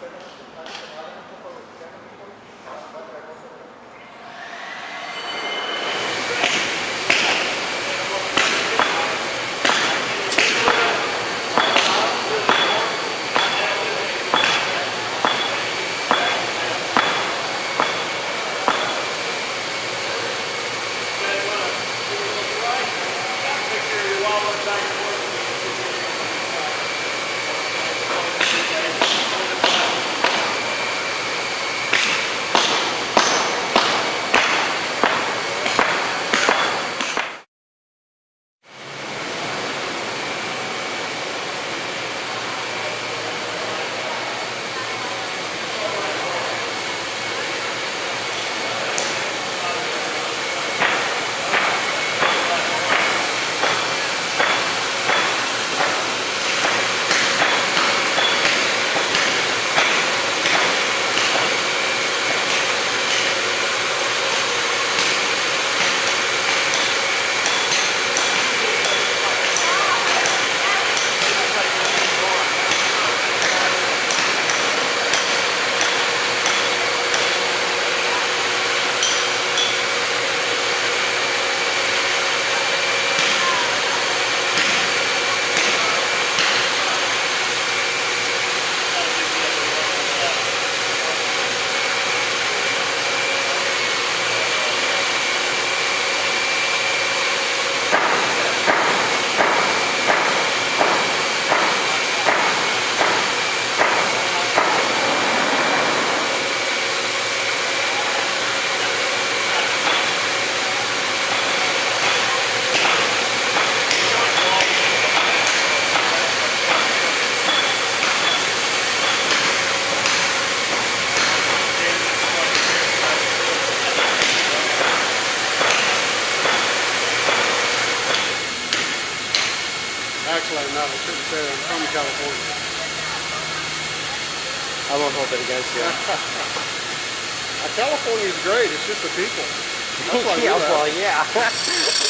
Gracias. No, I shouldn't say that. I'm from California. I won't hold it against you. Uh, California's great. It's just the people. That's why yeah, well, yeah.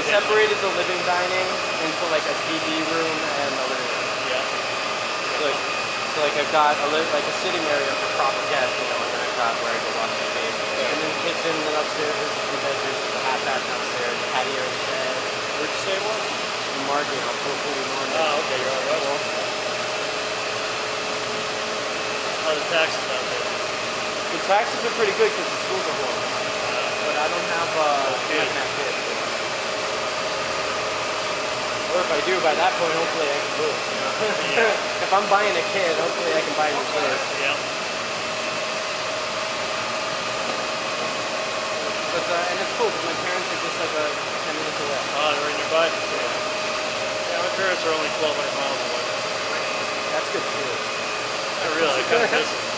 I separated the living dining into like a TV room and a living room. Yeah. So like, so like I've got a li- like a sitting area for proper guests, you know, and then I've got where I go watch TV. And then the kitchen, then upstairs there's the two bedrooms, the half bath downstairs, patio shed. Where'd you say it was? And Margate on 441. Oh, okay, you're on Russell. How are the taxes out there? The taxes are pretty good because the schools are closed. Uh, But I don't have uh, kids. don't kids. Or if I do, by that point, hopefully I can move. You know? Yeah. if I'm buying a kid, hopefully I can buy a new kid. yeah. But uh, and it's cool because my parents are just like a 10 minutes away. Oh, they're nearby? Yeah, Yeah, my parents are only 1,200 miles away. That's good too. Not really, kind of.